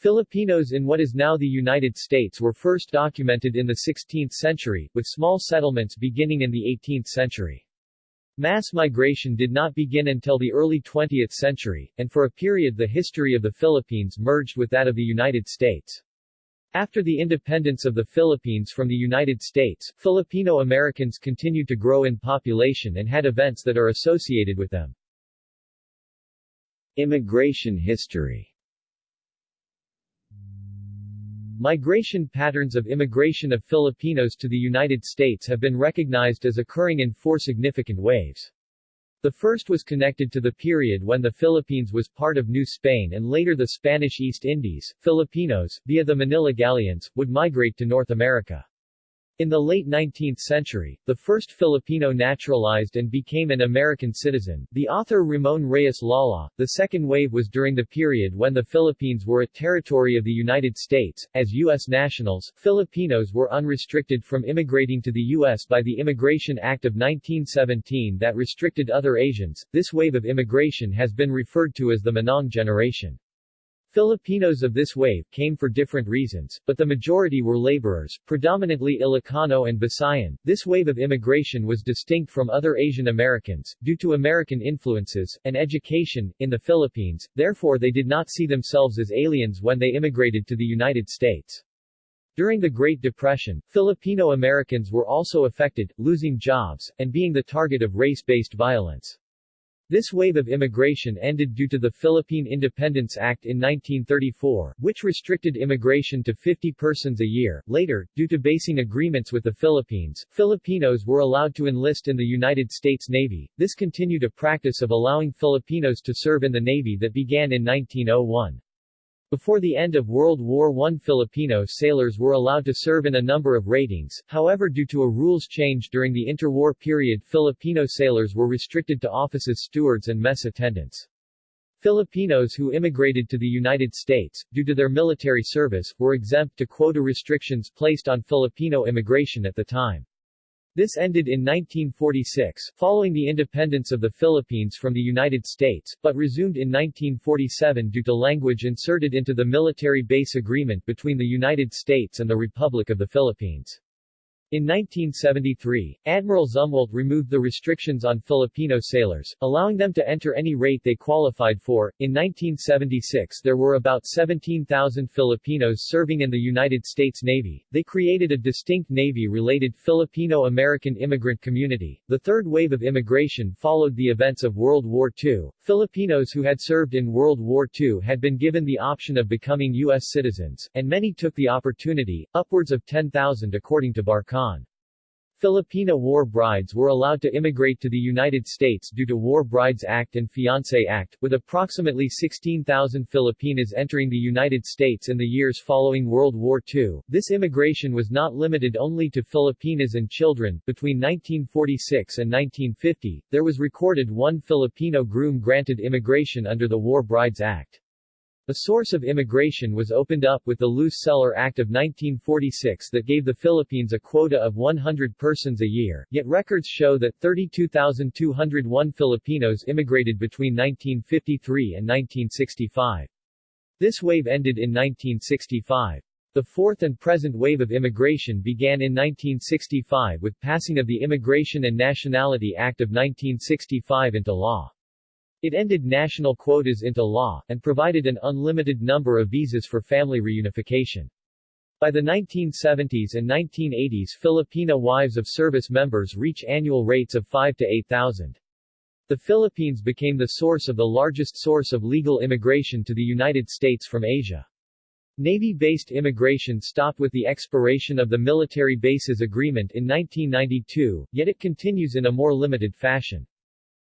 Filipinos in what is now the United States were first documented in the 16th century, with small settlements beginning in the 18th century. Mass migration did not begin until the early 20th century, and for a period the history of the Philippines merged with that of the United States. After the independence of the Philippines from the United States, Filipino Americans continued to grow in population and had events that are associated with them. Immigration history Migration patterns of immigration of Filipinos to the United States have been recognized as occurring in four significant waves. The first was connected to the period when the Philippines was part of New Spain and later the Spanish East Indies. Filipinos, via the Manila galleons, would migrate to North America. In the late 19th century, the first Filipino naturalized and became an American citizen, the author Ramon Reyes Lala. The second wave was during the period when the Philippines were a territory of the United States. As U.S. nationals, Filipinos were unrestricted from immigrating to the U.S. by the Immigration Act of 1917 that restricted other Asians. This wave of immigration has been referred to as the Manong generation. Filipinos of this wave came for different reasons, but the majority were laborers, predominantly Ilocano and Visayan. This wave of immigration was distinct from other Asian Americans, due to American influences, and education, in the Philippines, therefore they did not see themselves as aliens when they immigrated to the United States. During the Great Depression, Filipino Americans were also affected, losing jobs, and being the target of race-based violence. This wave of immigration ended due to the Philippine Independence Act in 1934, which restricted immigration to 50 persons a year. Later, due to basing agreements with the Philippines, Filipinos were allowed to enlist in the United States Navy. This continued a practice of allowing Filipinos to serve in the Navy that began in 1901. Before the end of World War I Filipino sailors were allowed to serve in a number of ratings, however due to a rules change during the interwar period Filipino sailors were restricted to office as stewards and mess attendants. Filipinos who immigrated to the United States, due to their military service, were exempt to quota restrictions placed on Filipino immigration at the time. This ended in 1946, following the independence of the Philippines from the United States, but resumed in 1947 due to language inserted into the military base agreement between the United States and the Republic of the Philippines. In 1973, Admiral Zumwalt removed the restrictions on Filipino sailors, allowing them to enter any rate they qualified for. In 1976 there were about 17,000 Filipinos serving in the United States Navy. They created a distinct Navy-related Filipino-American immigrant community. The third wave of immigration followed the events of World War II. Filipinos who had served in World War II had been given the option of becoming U.S. citizens, and many took the opportunity, upwards of 10,000 according to Barkan. Khan. Filipina war brides were allowed to immigrate to the United States due to War Brides Act and Fiancé Act, with approximately 16,000 Filipinas entering the United States in the years following World War II. This immigration was not limited only to Filipinas and children. Between 1946 and 1950, there was recorded one Filipino groom granted immigration under the War Brides Act. A source of immigration was opened up with the Luce-Celler Act of 1946 that gave the Philippines a quota of 100 persons a year, yet records show that 32,201 Filipinos immigrated between 1953 and 1965. This wave ended in 1965. The fourth and present wave of immigration began in 1965 with passing of the Immigration and Nationality Act of 1965 into law. It ended national quotas into law, and provided an unlimited number of visas for family reunification. By the 1970s and 1980s Filipina wives of service members reach annual rates of 5 to 8,000. The Philippines became the source of the largest source of legal immigration to the United States from Asia. Navy-based immigration stopped with the expiration of the Military Bases Agreement in 1992, yet it continues in a more limited fashion.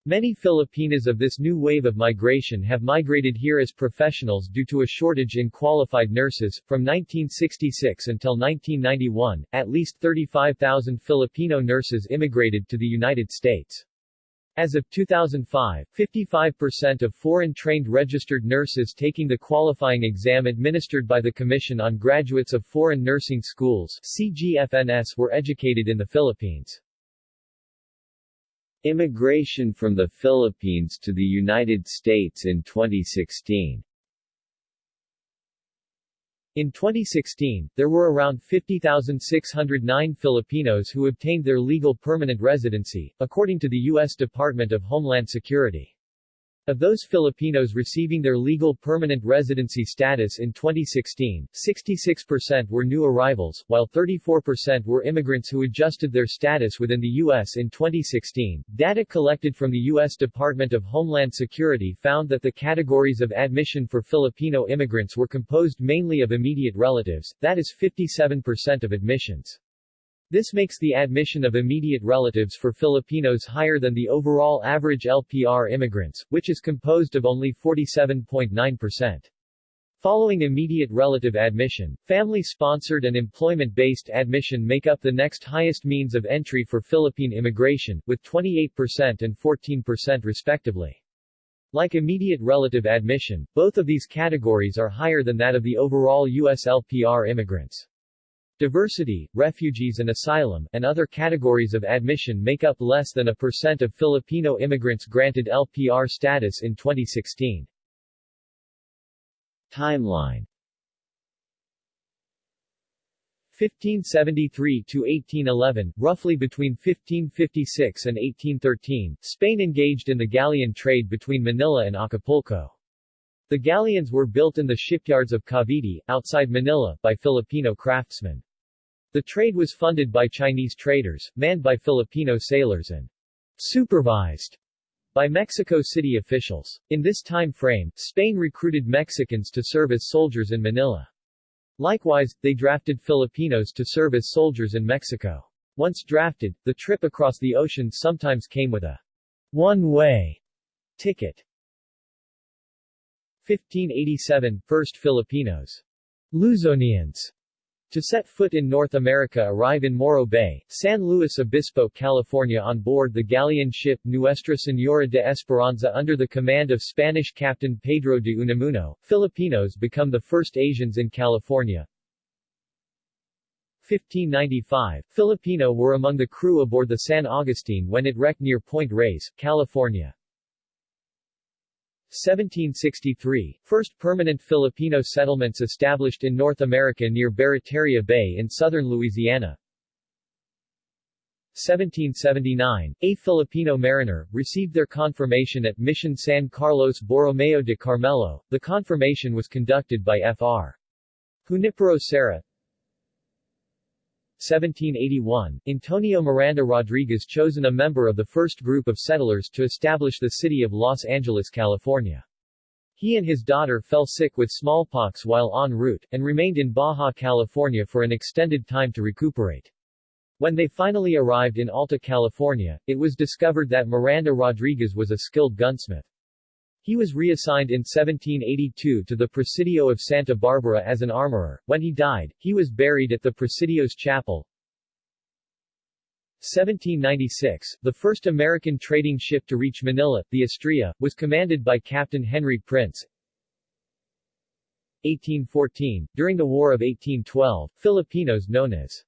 Many Filipinas of this new wave of migration have migrated here as professionals due to a shortage in qualified nurses. From 1966 until 1991, at least 35,000 Filipino nurses immigrated to the United States. As of 2005, 55% of foreign-trained registered nurses taking the qualifying exam administered by the Commission on Graduates of Foreign Nursing Schools CGFNS were educated in the Philippines. Immigration from the Philippines to the United States in 2016 In 2016, there were around 50,609 Filipinos who obtained their legal permanent residency, according to the U.S. Department of Homeland Security. Of those Filipinos receiving their legal permanent residency status in 2016, 66% were new arrivals, while 34% were immigrants who adjusted their status within the U.S. in 2016. Data collected from the U.S. Department of Homeland Security found that the categories of admission for Filipino immigrants were composed mainly of immediate relatives, that is 57% of admissions. This makes the admission of immediate relatives for Filipinos higher than the overall average LPR immigrants, which is composed of only 47.9%. Following immediate relative admission, family-sponsored and employment-based admission make up the next highest means of entry for Philippine immigration, with 28% and 14% respectively. Like immediate relative admission, both of these categories are higher than that of the overall U.S. LPR immigrants. Diversity, refugees and asylum, and other categories of admission make up less than a percent of Filipino immigrants granted LPR status in 2016. Timeline 1573 to 1811, roughly between 1556 and 1813, Spain engaged in the galleon trade between Manila and Acapulco. The galleons were built in the shipyards of Cavite, outside Manila, by Filipino craftsmen. The trade was funded by Chinese traders, manned by Filipino sailors and supervised by Mexico City officials. In this time frame, Spain recruited Mexicans to serve as soldiers in Manila. Likewise, they drafted Filipinos to serve as soldiers in Mexico. Once drafted, the trip across the ocean sometimes came with a one-way ticket. 1587, First Filipinos. Luzonians to set foot in North America arrive in Morro Bay, San Luis Obispo, California on board the galleon ship Nuestra Señora de Esperanza under the command of Spanish Captain Pedro de Unamuno. Filipinos become the first Asians in California. 1595, Filipino were among the crew aboard the San Agustin when it wrecked near Point Reyes, California. 1763, first permanent Filipino settlements established in North America near Barataria Bay in southern Louisiana. 1779, a Filipino mariner, received their confirmation at Mission San Carlos Borromeo de Carmelo. The confirmation was conducted by Fr. Junipero Serra, 1781, Antonio Miranda Rodriguez chosen a member of the first group of settlers to establish the city of Los Angeles, California. He and his daughter fell sick with smallpox while en route, and remained in Baja California for an extended time to recuperate. When they finally arrived in Alta California, it was discovered that Miranda Rodriguez was a skilled gunsmith. He was reassigned in 1782 to the Presidio of Santa Barbara as an armorer. When he died, he was buried at the Presidio's chapel. 1796, the first American trading ship to reach Manila, the Estrella, was commanded by Captain Henry Prince. 1814, during the War of 1812, Filipinos known as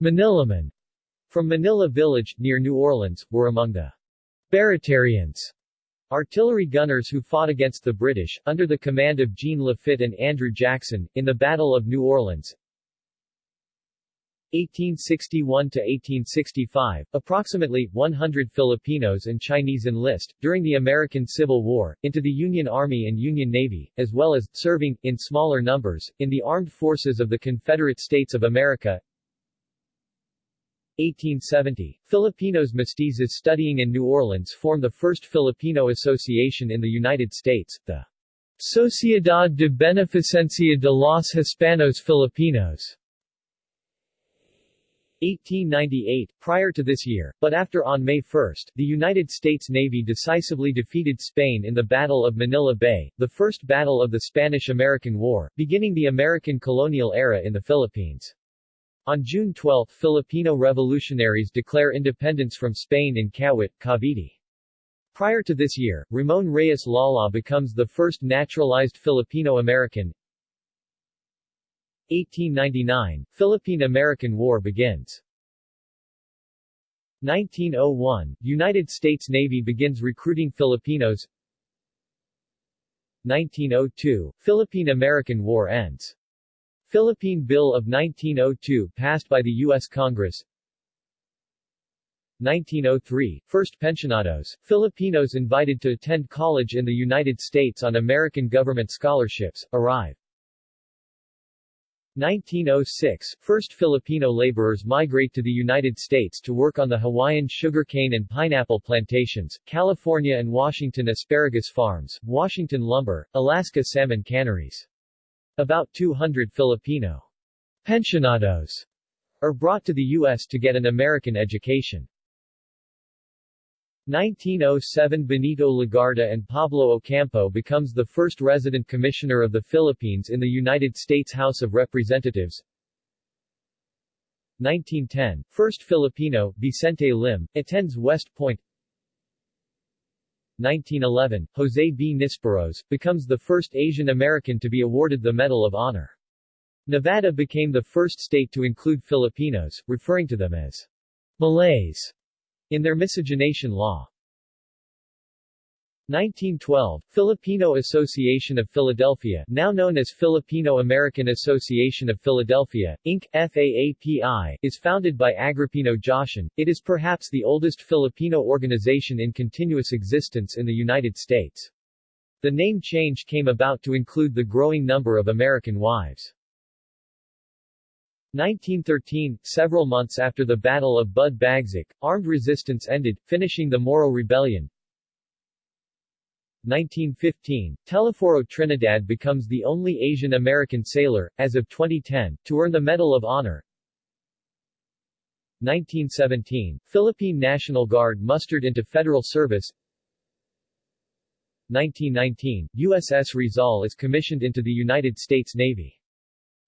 Manilamen from Manila Village, near New Orleans, were among the Baratarians Artillery gunners who fought against the British, under the command of Jean Lafitte and Andrew Jackson, in the Battle of New Orleans. 1861-1865, approximately 100 Filipinos and Chinese enlist, during the American Civil War, into the Union Army and Union Navy, as well as, serving, in smaller numbers, in the armed forces of the Confederate States of America. 1870, Filipinos mestizos studying in New Orleans form the first Filipino association in the United States, the Sociedad de Beneficencia de los Hispanos Filipinos. 1898, prior to this year, but after on May 1, the United States Navy decisively defeated Spain in the Battle of Manila Bay, the first battle of the Spanish-American War, beginning the American colonial era in the Philippines. On June 12 Filipino revolutionaries declare independence from Spain in Kawit, Cavite. Prior to this year, Ramon Reyes Lala becomes the first naturalized Filipino-American. 1899, Philippine-American War begins. 1901, United States Navy begins recruiting Filipinos. 1902, Philippine-American War ends. Philippine Bill of 1902 passed by the U.S. Congress 1903, first pensionados, Filipinos invited to attend college in the United States on American government scholarships, arrive. 1906, first Filipino laborers migrate to the United States to work on the Hawaiian sugarcane and pineapple plantations, California and Washington asparagus farms, Washington lumber, Alaska salmon canneries. About 200 Filipino pensionados are brought to the U.S. to get an American education. 1907 Benito Legarda and Pablo Ocampo becomes the first resident commissioner of the Philippines in the United States House of Representatives. 1910, first Filipino, Vicente Lim, attends West Point. 1911, Jose B. Nisperos, becomes the first Asian American to be awarded the Medal of Honor. Nevada became the first state to include Filipinos, referring to them as Malays in their miscegenation law. 1912, Filipino Association of Philadelphia now known as Filipino-American Association of Philadelphia, Inc., FAAPI, is founded by Agripino Josion. It is perhaps the oldest Filipino organization in continuous existence in the United States. The name change came about to include the growing number of American wives. 1913, several months after the Battle of Bud Bagsak, armed resistance ended, finishing the Moro Rebellion. 1915, Telesforo Trinidad becomes the only Asian American sailor, as of 2010, to earn the Medal of Honor. 1917, Philippine National Guard mustered into federal service. 1919, USS Rizal is commissioned into the United States Navy.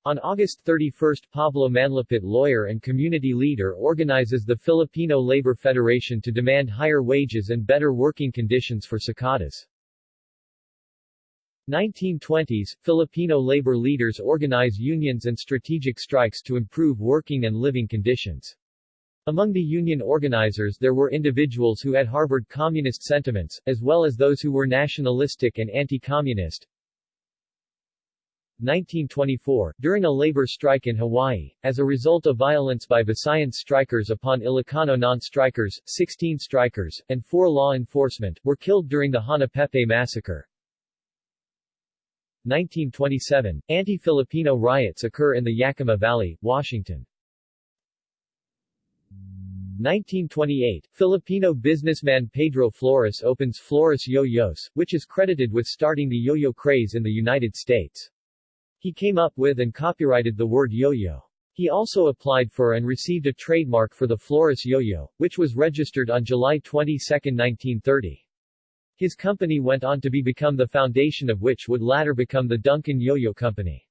On August 31 Pablo Manlapit lawyer and community leader organizes the Filipino Labor Federation to demand higher wages and better working conditions for Sakadas. 1920s, Filipino labor leaders organize unions and strategic strikes to improve working and living conditions. Among the union organizers there were individuals who had harbored communist sentiments, as well as those who were nationalistic and anti-communist. 1924, during a labor strike in Hawaii, as a result of violence by Visayan strikers upon Ilocano non-strikers, 16 strikers, and 4 law enforcement, were killed during the Hanapepe massacre. 1927, anti-Filipino riots occur in the Yakima Valley, Washington. 1928, Filipino businessman Pedro Flores opens Flores Yo-Yos, which is credited with starting the yo-yo craze in the United States. He came up with and copyrighted the word yo-yo. He also applied for and received a trademark for the Flores yo-yo, which was registered on July 22, 1930. His company went on to be become the foundation of which would later become the Duncan Yo-Yo Company.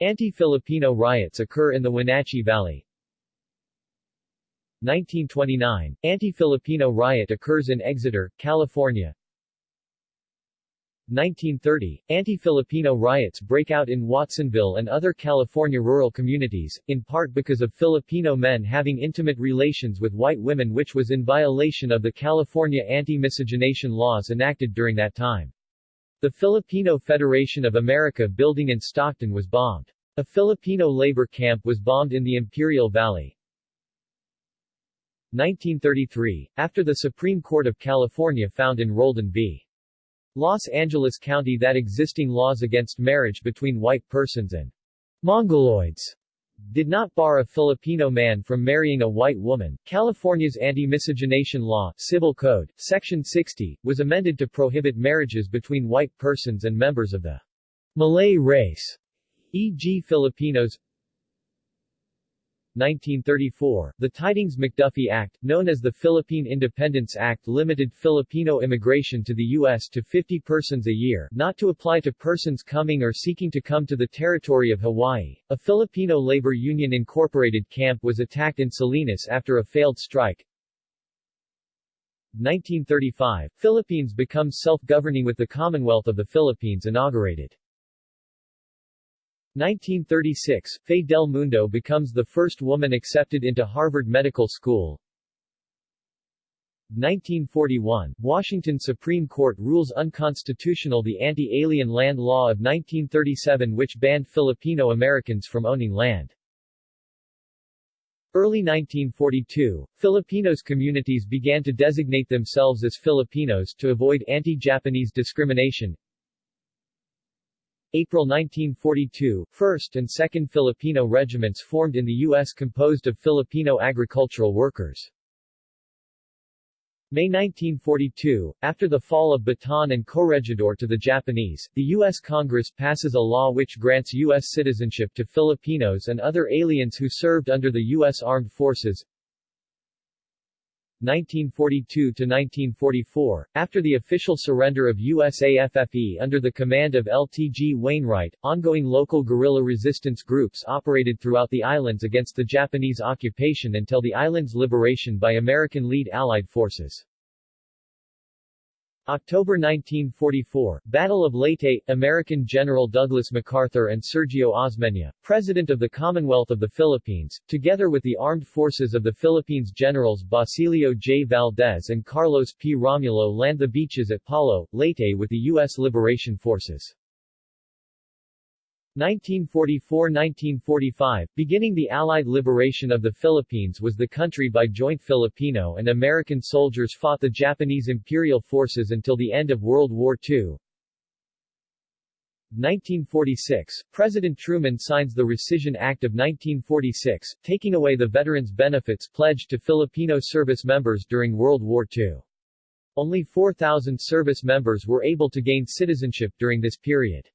Anti-Filipino riots occur in the Wenatchee Valley. 1929, anti-Filipino riot occurs in Exeter, California. 1930, anti-Filipino riots break out in Watsonville and other California rural communities, in part because of Filipino men having intimate relations with white women which was in violation of the California anti-miscegenation laws enacted during that time. The Filipino Federation of America building in Stockton was bombed. A Filipino labor camp was bombed in the Imperial Valley. 1933, after the Supreme Court of California found in Roldan v. Los Angeles County that existing laws against marriage between white persons and Mongoloids did not bar a Filipino man from marrying a white woman. California's Anti-Miscegenation Law, Civil Code, Section 60, was amended to prohibit marriages between white persons and members of the Malay race, e.g. Filipinos, 1934, the Tidings-McDuffie Act, known as the Philippine Independence Act limited Filipino immigration to the U.S. to 50 persons a year, not to apply to persons coming or seeking to come to the territory of Hawaii. A Filipino labor union incorporated camp was attacked in Salinas after a failed strike. 1935, Philippines becomes self-governing with the Commonwealth of the Philippines inaugurated. 1936, Fe Del Mundo becomes the first woman accepted into Harvard Medical School. 1941, Washington Supreme Court rules unconstitutional the Anti-Alien Land Law of 1937 which banned Filipino Americans from owning land. Early 1942, Filipinos communities began to designate themselves as Filipinos to avoid anti-Japanese discrimination. April 1942, 1st and 2nd Filipino regiments formed in the U.S. composed of Filipino agricultural workers. May 1942, after the fall of Bataan and Corregidor to the Japanese, the U.S. Congress passes a law which grants U.S. citizenship to Filipinos and other aliens who served under the U.S. Armed Forces. 1942–1944, after the official surrender of USAFFE under the command of LTG Wainwright, ongoing local guerrilla resistance groups operated throughout the islands against the Japanese occupation until the island's liberation by American lead Allied forces. October 1944, Battle of Leyte, American General Douglas MacArthur and Sergio Osmeña, President of the Commonwealth of the Philippines, together with the armed forces of the Philippines Generals Basilio J. Valdez and Carlos P. Romulo land the beaches at Palo, Leyte with the U.S. Liberation Forces. 1944–1945, beginning the Allied liberation of the Philippines was the country by joint Filipino and American soldiers fought the Japanese imperial forces until the end of World War II. 1946, President Truman signs the Rescission Act of 1946, taking away the veterans' benefits pledged to Filipino service members during World War II. Only 4,000 service members were able to gain citizenship during this period.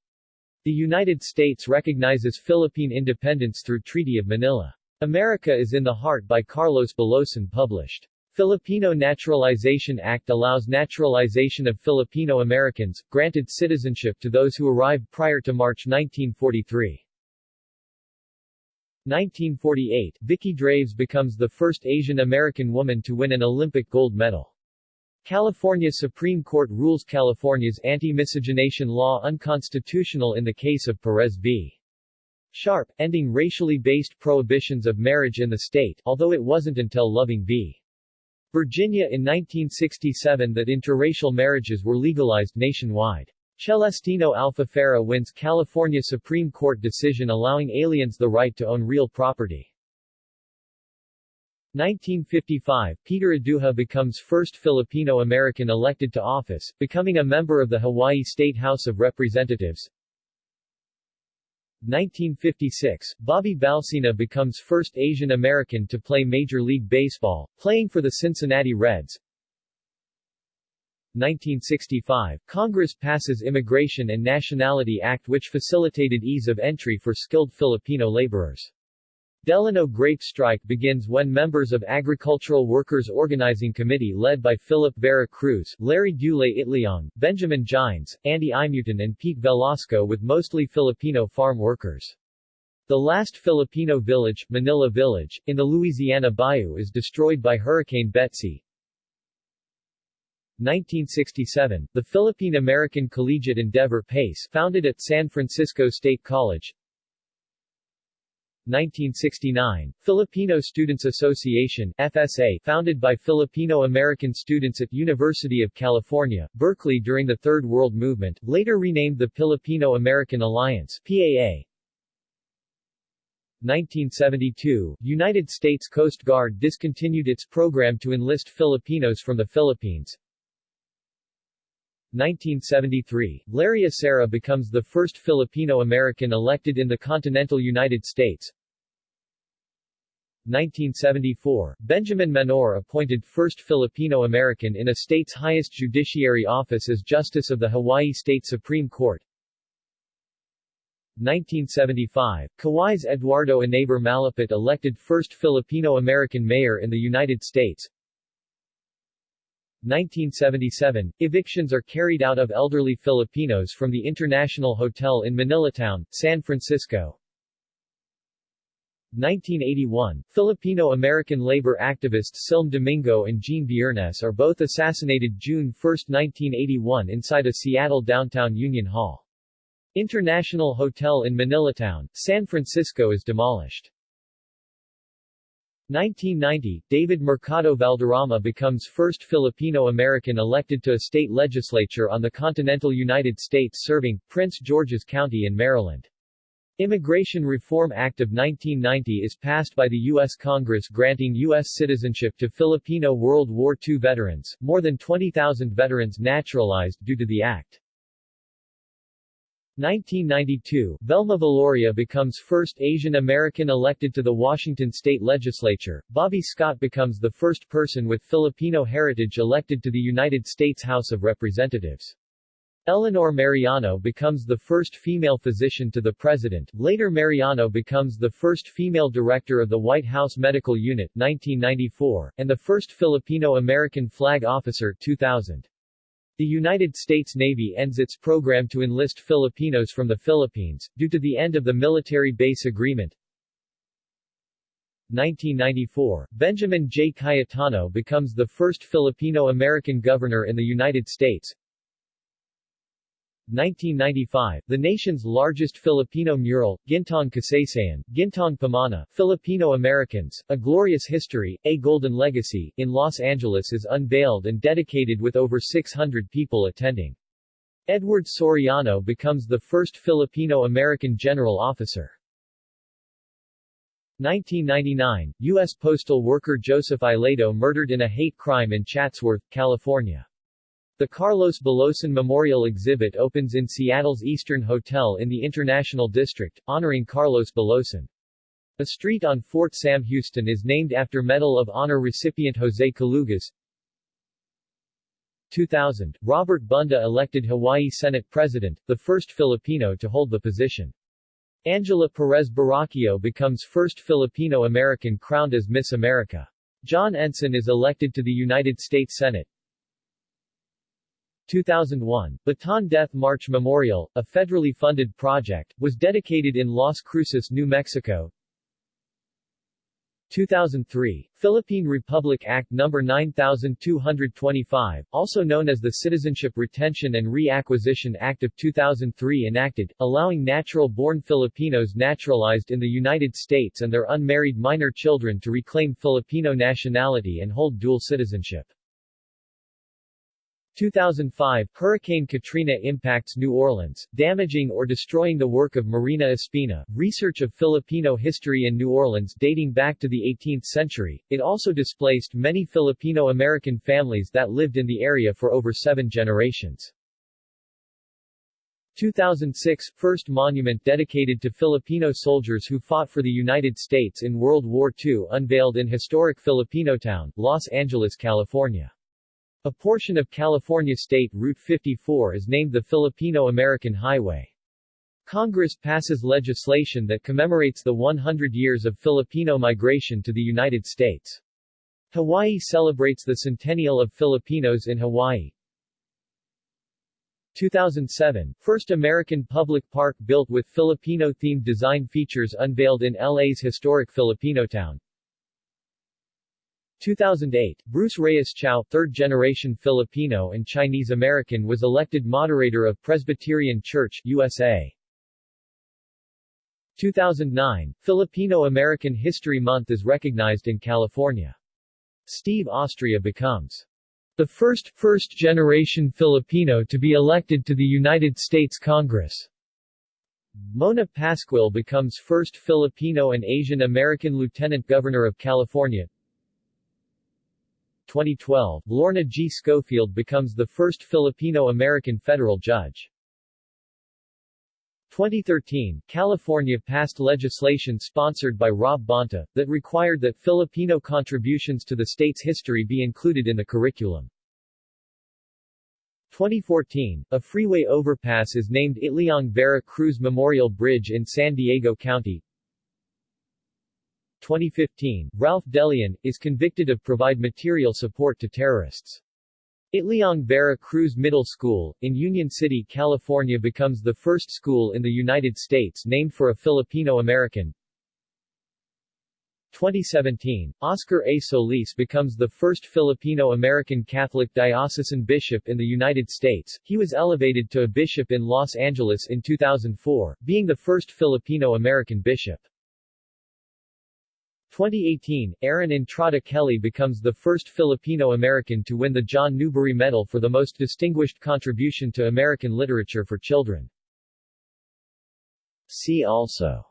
The United States recognizes Philippine independence through Treaty of Manila. America is in the Heart by Carlos Bulosan published. Filipino Naturalization Act allows naturalization of Filipino Americans, granted citizenship to those who arrived prior to March 1943. 1948, Vicki Draves becomes the first Asian American woman to win an Olympic gold medal. California Supreme Court rules California's anti-miscegenation law unconstitutional in the case of Perez v. Sharp, ending racially based prohibitions of marriage in the state, although it wasn't until Loving v. Virginia in 1967 that interracial marriages were legalized nationwide. Celestino Alfafara wins California Supreme Court decision allowing aliens the right to own real property. 1955, Peter Aduja becomes first Filipino-American elected to office, becoming a member of the Hawaii State House of Representatives. 1956, Bobby Balcena becomes first Asian American to play Major League Baseball, playing for the Cincinnati Reds. 1965, Congress passes Immigration and Nationality Act which facilitated ease of entry for skilled Filipino laborers. Delano grape strike begins when members of Agricultural Workers Organizing Committee led by Philip Vera Cruz, Larry Dulay Itliong, Benjamin Gines, Andy Imutan and Pete Velasco with mostly Filipino farm workers. The last Filipino village, Manila Village, in the Louisiana Bayou is destroyed by Hurricane Betsy. 1967, the Philippine-American Collegiate Endeavor PACE founded at San Francisco State College, 1969, Filipino Students Association FSA, founded by Filipino-American students at University of California, Berkeley during the Third World Movement, later renamed the Filipino-American Alliance PAA. 1972, United States Coast Guard discontinued its program to enlist Filipinos from the Philippines. 1973, Larry Asera becomes the first Filipino-American elected in the continental United States. 1974, Benjamin Menor appointed first Filipino-American in a state's highest judiciary office as Justice of the Hawaii State Supreme Court. 1975, Kauai's Eduardo Enaber Malapit elected first Filipino-American mayor in the United States. 1977, evictions are carried out of elderly Filipinos from the International Hotel in Manilatown, San Francisco. 1981, Filipino-American labor activists Silme Domingo and Gene Viernes are both assassinated June 1, 1981 inside a Seattle downtown Union Hall. International Hotel in Manilatown, San Francisco is demolished. 1990, David Mercado Valderrama becomes first Filipino-American elected to a state legislature on the continental United States serving, Prince George's County in Maryland. Immigration Reform Act of 1990 is passed by the U.S. Congress granting U.S. citizenship to Filipino World War II veterans, more than 20,000 veterans naturalized due to the act. 1992, Velma Veloria becomes first Asian American elected to the Washington state legislature. Bobby Scott becomes the first person with Filipino heritage elected to the United States House of Representatives. Eleanor Mariano becomes the first female physician to the president. Later Mariano becomes the first female director of the White House Medical Unit 1994 and the first Filipino-American flag officer 2000. The United States Navy ends its program to enlist Filipinos from the Philippines, due to the end of the military base agreement. 1994, Benjamin J. Cayetano becomes the first Filipino-American governor in the United States. 1995, the nation's largest Filipino mural, Gintong Kasaysayan, Gintong Pamana, Filipino Americans, A Glorious History, A Golden Legacy, in Los Angeles is unveiled and dedicated with over 600 people attending. Edward Soriano becomes the first Filipino-American general officer. 1999, U.S. postal worker Joseph Ileto murdered in a hate crime in Chatsworth, California. The Carlos Bulosan Memorial Exhibit opens in Seattle's Eastern Hotel in the International District, honoring Carlos Bulosan. A street on Fort Sam Houston is named after Medal of Honor recipient Jose Calugas. 2000, Robert Bunda elected Hawaii Senate President, the first Filipino to hold the position. Angela Perez Baraquio becomes first Filipino-American crowned as Miss America. John Ensign is elected to the United States Senate. 2001, Bataan Death March Memorial, a federally funded project, was dedicated in Las Cruces, New Mexico. 2003, Philippine Republic Act No. 9225, also known as the Citizenship Retention and Reacquisition Act of 2003 enacted, allowing natural-born Filipinos naturalized in the United States and their unmarried minor children to reclaim Filipino nationality and hold dual citizenship. 2005, Hurricane Katrina impacts New Orleans, damaging or destroying the work of Marina Espina. Research of Filipino history in New Orleans dating back to the 18th century, it also displaced many Filipino-American families that lived in the area for over seven generations. 2006 – First monument dedicated to Filipino soldiers who fought for the United States in World War II unveiled in historic Filipinotown, Los Angeles, California. A portion of California State Route 54 is named the Filipino-American Highway. Congress passes legislation that commemorates the 100 years of Filipino migration to the United States. Hawaii celebrates the centennial of Filipinos in Hawaii. 2007, first American public park built with Filipino-themed design features unveiled in LA's historic Filipinotown. 2008, Bruce Reyes Chow, third-generation Filipino and Chinese-American was elected moderator of Presbyterian Church, USA. 2009, Filipino-American History Month is recognized in California. Steve Austria becomes the first, first-generation Filipino to be elected to the United States Congress. Mona Pasquil becomes first Filipino and Asian American Lieutenant Governor of California. 2012, Lorna G. Schofield becomes the first Filipino-American federal judge. 2013, California passed legislation sponsored by Rob Bonta, that required that Filipino contributions to the state's history be included in the curriculum. 2014, a freeway overpass is named Itliong Vera Cruz Memorial Bridge in San Diego County. 2015, Ralph Deleon, is convicted of provide material support to terrorists. Itliong Vera Cruz Middle School, in Union City, California becomes the first school in the United States named for a Filipino-American. 2017, Oscar A. Solis becomes the first Filipino-American Catholic diocesan bishop in the United States. He was elevated to a bishop in Los Angeles in 2004, being the first Filipino-American bishop. 2018, Erin Entrada Kelly becomes the first Filipino-American to win the John Newbery Medal for the most distinguished contribution to American literature for children. See also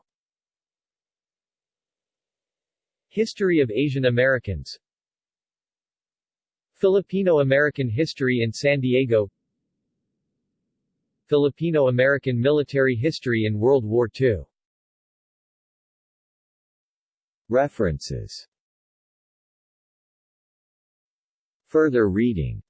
History of Asian Americans Filipino-American history in San Diego Filipino-American military history in World War II References Further reading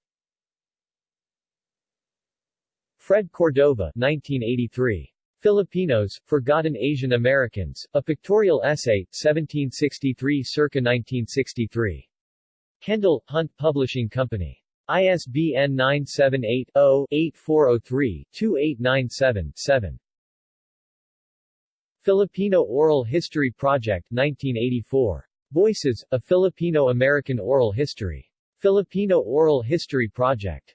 Fred Cordova 1983. Filipinos, Forgotten Asian Americans, A Pictorial Essay, 1763 circa 1963. Kendall, Hunt Publishing Company. ISBN 978-0-8403-2897-7. Filipino Oral History Project 1984. Voices, A Filipino-American Oral History. Filipino Oral History Project.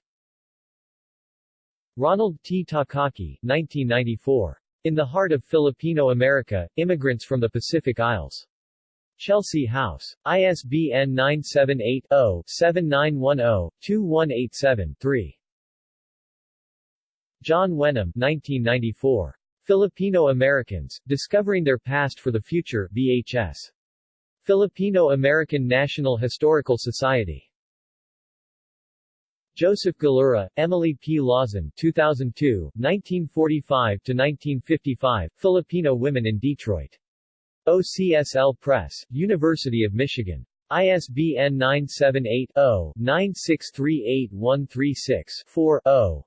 Ronald T. Takaki 1994. In the Heart of Filipino America, Immigrants from the Pacific Isles. Chelsea House. ISBN 978-0-7910-2187-3. John Wenham 1994. Filipino Americans, Discovering Their Past for the Future VHS. Filipino-American National Historical Society. Joseph Galura, Emily P. Lawson 2002, 1945-1955, Filipino Women in Detroit. OCSL Press, University of Michigan. ISBN 978-0-9638136-4-0.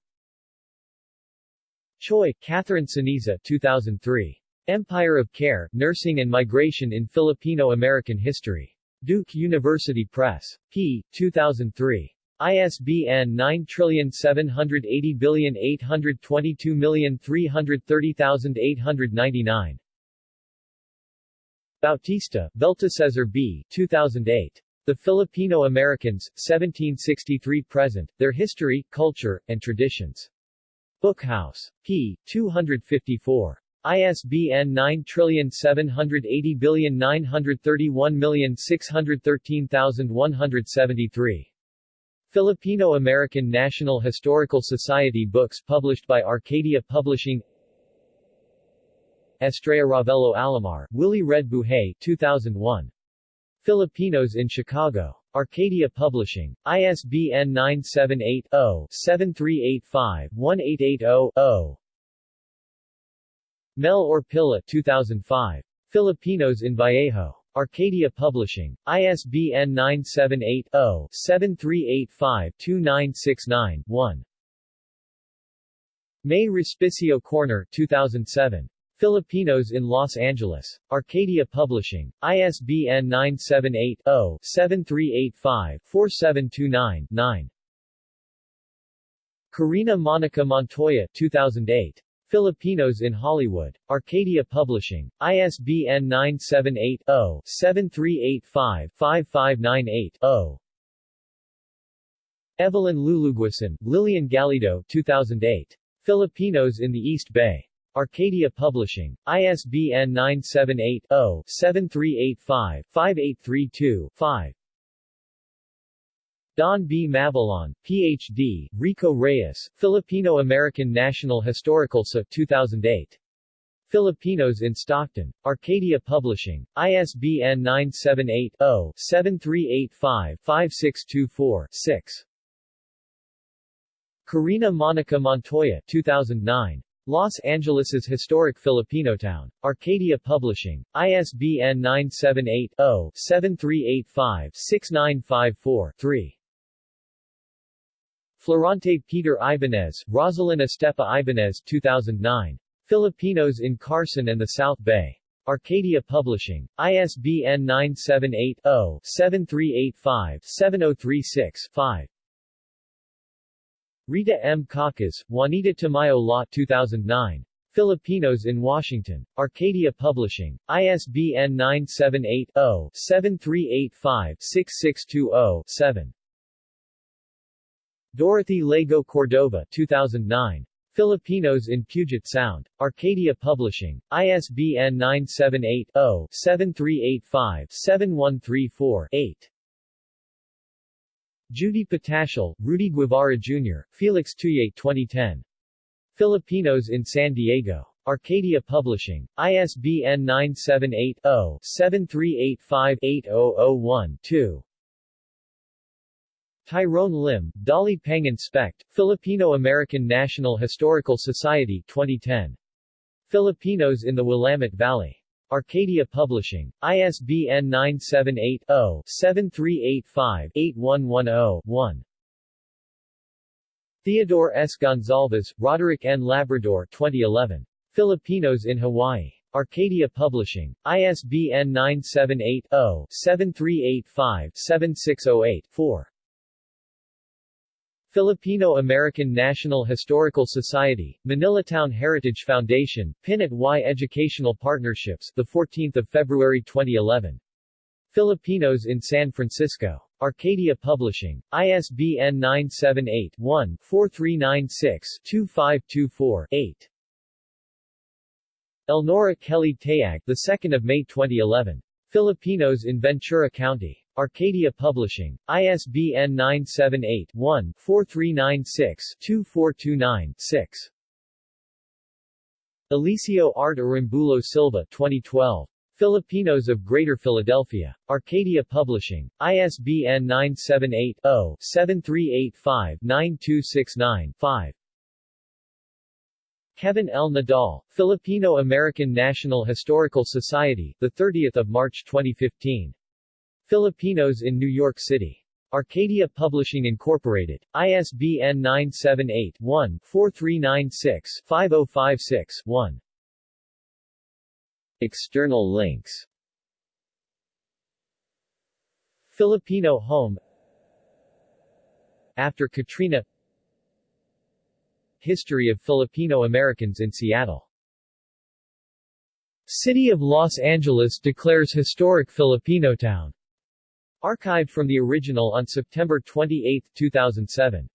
Choi, Catherine Ceniza 2003. Empire of Care, Nursing and Migration in Filipino-American History. Duke University Press. p. 2003. ISBN 9780822330899. Bautista, Beltesezar B. 2008. The Filipino Americans, 1763-present, Their History, Culture, and Traditions. Bookhouse. p. 254. ISBN 978093161317173. Filipino-American National Historical Society books published by Arcadia Publishing Estrella Ravelo Alamar, Willie Red Buhay 2001. Filipinos in Chicago. Arcadia Publishing. ISBN 978-0-7385-1880-0. Mel Orpilla 2005. Filipinos in Vallejo. Arcadia Publishing. ISBN 978-0-7385-2969-1. Mae Respicio Koerner 2007. Filipinos in Los Angeles. Arcadia Publishing. ISBN 978-0-7385-4729-9. Carina Monica Montoya 2008. Filipinos in Hollywood. Arcadia Publishing. ISBN 978-0-7385-5598-0. Evelyn Luluguisan, Lillian Galido 2008. Filipinos in the East Bay. Arcadia Publishing. ISBN 978-0-7385-5832-5. Dawn B. Mabalon, Ph.D., Rico Reyes, Filipino-American National Historical So 2008. Filipinos in Stockton. Arcadia Publishing. ISBN 978-0-7385-5624-6. Carina Monica Montoya 2009. Los Angeles's historic Filipino town. Arcadia Publishing. ISBN 978-0-7385-6954-3. Florante Peter Ibanez, Rosalyn Estepa Ibanez 2009. Filipinos in Carson and the South Bay. Arcadia Publishing. ISBN 978-0-7385-7036-5. Rita M. Cacas, Juanita Tamayo Law 2009. Filipinos in Washington. Arcadia Publishing. ISBN 978-0-7385-6620-7. Dorothy Laigo Cordova 2009. Filipinos in Puget Sound. Arcadia Publishing. ISBN 978-0-7385-7134-8. Judy Patacsil, Rudy Guevara Jr., Felix Tuyate 2010. Filipinos in San Diego. Arcadia Publishing. ISBN 978-0-7385-8001-2. Tyrone Lim, Dolly Pangan Specht, Filipino-American National Historical Society 2010. Filipinos in the Willamette Valley. Arcadia Publishing. ISBN 978-0-7385-8110-1. Theodore S. Gonzalez, Roderick N. Labrador 2011. Filipinos in Hawaii. Arcadia Publishing. ISBN 978-0-7385-7608-4. Filipino-American National Historical Society, Manilatown Heritage Foundation, Pin at Y Educational Partnerships, the 14th of February 2011. Filipinos in San Francisco. Arcadia Publishing. ISBN 978-1-4396-2524-8. Elnora Kelly Tayag, the 2nd of May 2011. Filipinos in Ventura County. Arcadia Publishing. ISBN 978-1-4396-2429-6. Eliseo Art Arambulo Silva 2012. Filipinos of Greater Philadelphia. Arcadia Publishing. ISBN 978-0-7385-9269-5. Kevin L. Nadal, Filipino-American National Historical Society, 30 March 2015. Filipinos in New York City. Arcadia Publishing Incorporated. ISBN 978-1-4396-5056-1. External links Filipino Home After Katrina History of Filipino Americans in Seattle City of Los Angeles declares historic Filipino town. Archived from the original on September 28, 2007.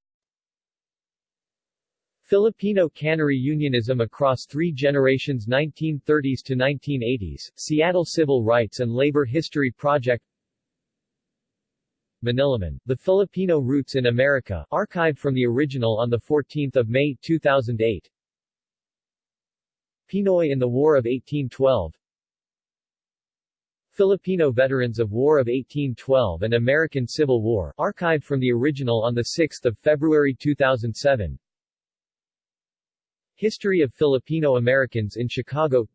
Filipino cannery unionism across three generations 1930s to 1980s, Seattle Civil Rights and Labor History Project. Manilaman, The Filipino Roots in America, archived from the original on 14 May 2008 Pinoy in the War of 1812 Filipino Veterans of War of 1812 and American Civil War, archived from the original on 6 February 2007 History of Filipino Americans in Chicago.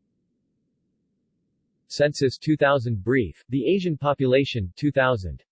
Census 2000 Brief, The Asian Population, 2000